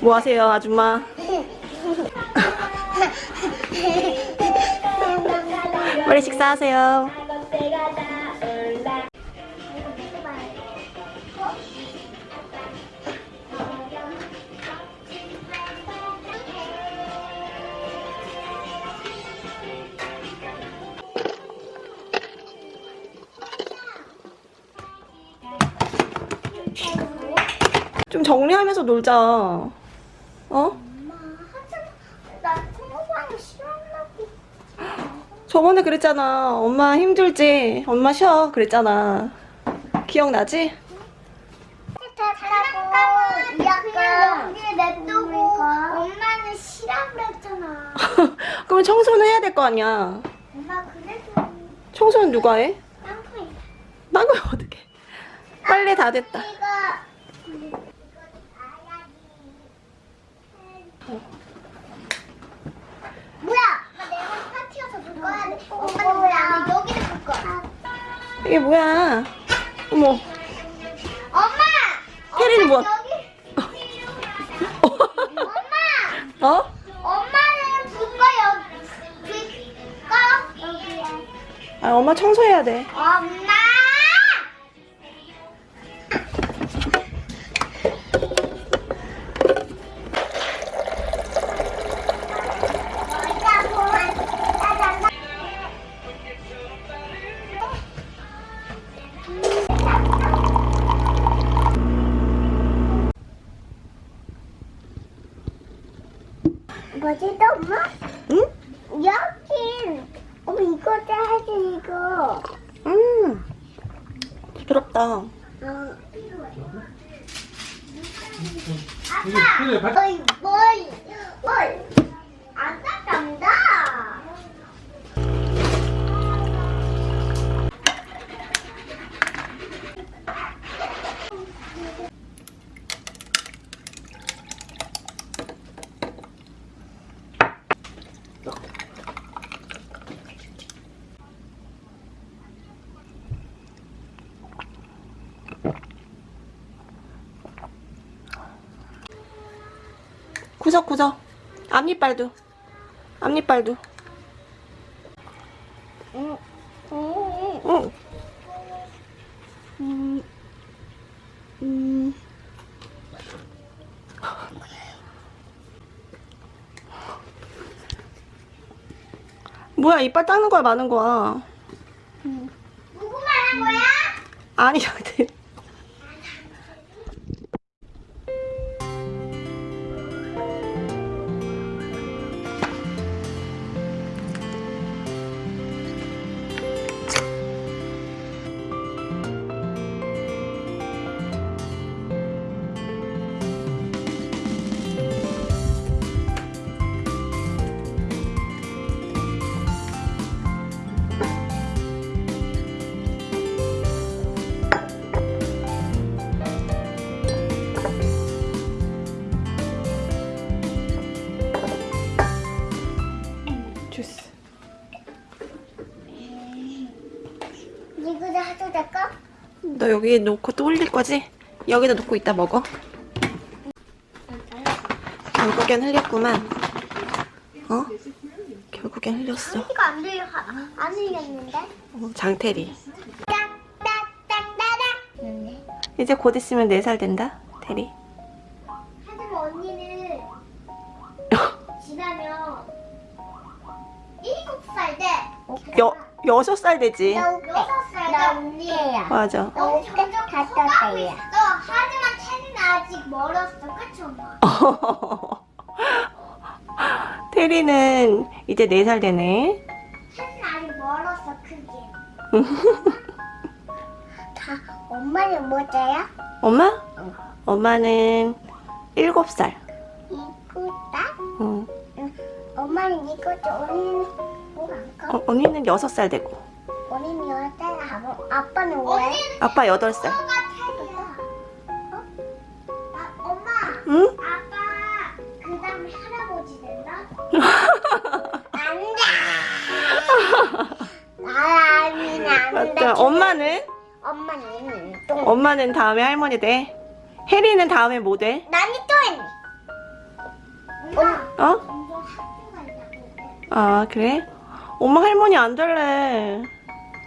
뭐 하세요, 아줌마? 빨리 식사하세요. 좀 정리하면서 놀자. 어? 엄마 하지마 나 통화방이 싫어한다고 저번에 그랬잖아. 엄마 힘들지? 엄마 쉬어. 그랬잖아. 기억나지? 약간 냅두고 엄마는 싫어한다 했잖아 그러면 청소는 해야 될 거 아니야. 엄마 그래도 청소는 누가 해? 땅콩이 난 거야, 어떻게. 빨리 다 됐다. 이거 뭐야? 내가 파티여서 물 꺼야 돼. 엄마는 뭐야 여기를 물 거야 이게 뭐야? 어머. 엄마! 혜린이 엄마, 뭐- 엄마 어? 엄마는 불꺼 여기. 불꺼? 여기에 아, 엄마 청소해야 돼. 엄마 또 엄마? 응? 여기 엄마 이거 해야지 이거 음. 부드럽다. 어. 아빠 어이 뭘 구석구석. 앞니빨도. 앞니빨도. 응. 응. 응. 음. 음. 뭐야, 이빨 닦는 거야, 많은 거야? 누구 말한 거야? 아니, 너 여기 놓고 또 올릴 거지? 여기다 놓고 이따 먹어. 결국엔 흘렸구만. 어? 결국엔 흘렸어. 이거 안 들려 안 들렸는데? 어, 장태리. 네. 이제 곧 있으면 4살 된다. 태리. 하지만 언니는 지나면 일곱 살 돼. 여, 6살 되지. 여섯 살 돼. 언니야. 맞아. 너 점점 가고 있어. 하지만 태는 아직 멀었어. 그치 엄마? 태리는 이제 4살 되네. 태는 아직 멀었어. 크게. 다 엄마는 뭐자야? 엄마? 엄마는 7살. 이쁘다. 응. 엄마는 이거죠. 언니는? 어, 언니는 6살 되고. 언니는 여자야. 아빠는 왜? 아빠 8살. 엄마가 태야. 어? 아, 엄마. 응? 아빠 그 다음에 할아버지 된다? 안돼 나는 맞다. 엄마는? 엄마는 똥 엄마는 다음에 할머니 돼. 혜리는 다음에 뭐 돼? 나는 똥 어? 아 그래? 엄마 할머니 안 될래.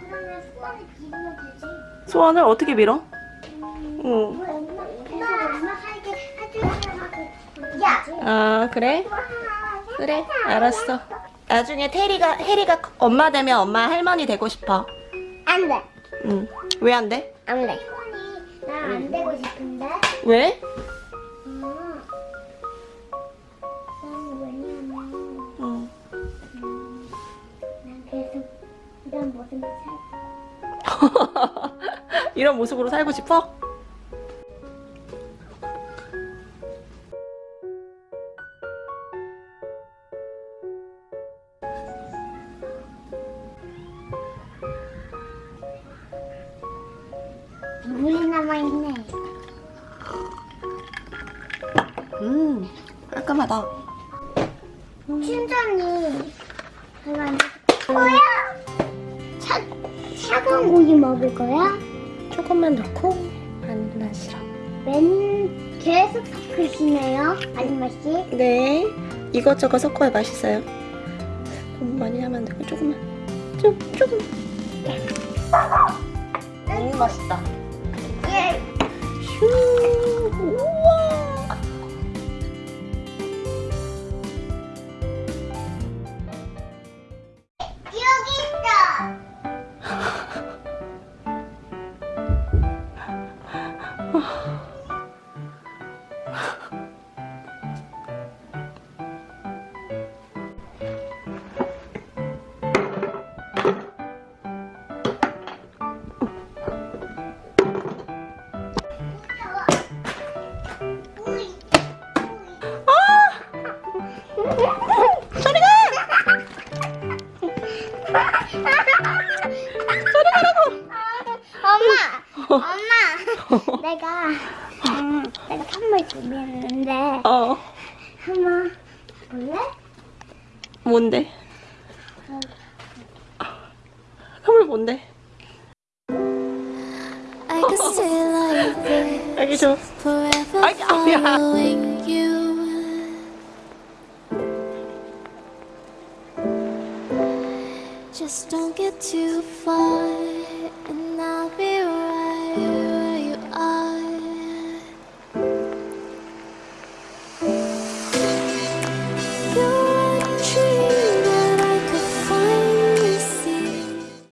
그러면 수원을 빌면 되지. 소원을 어떻게 빌어? 음, 응. 엄마, 그래서 엄마 살게 해주려고. 야. 아 그래? 그래 알았어. 나중에 테리가 혜리가 엄마 되면 엄마 할머니 되고 싶어. 안 돼. 응. 왜 안 돼? 안 돼. 할머니 나 안 되고 싶은데. 왜? 이런 모습으로 살고 싶어? 물이 남아 있네. 음 깔끔하다. 춘전이 그만. 뭐야? 차 차가운 고기 먹을 거야? 조금만 넣고 시럽. 맨 계속 섞으시네요, 아줌마 씨. 네. 이것저것 섞어야 맛있어요. 너무 많이 하면 안 되고 조금만. 좀 조금. 너무 맛있다. 예. 휴. 엄마, 엄마, 내가 음, 내가 선물 준비했는데 어. 한번 볼래? 뭔데? 선물 뭔데? 여기 줘. ay, ay. Just don't get too far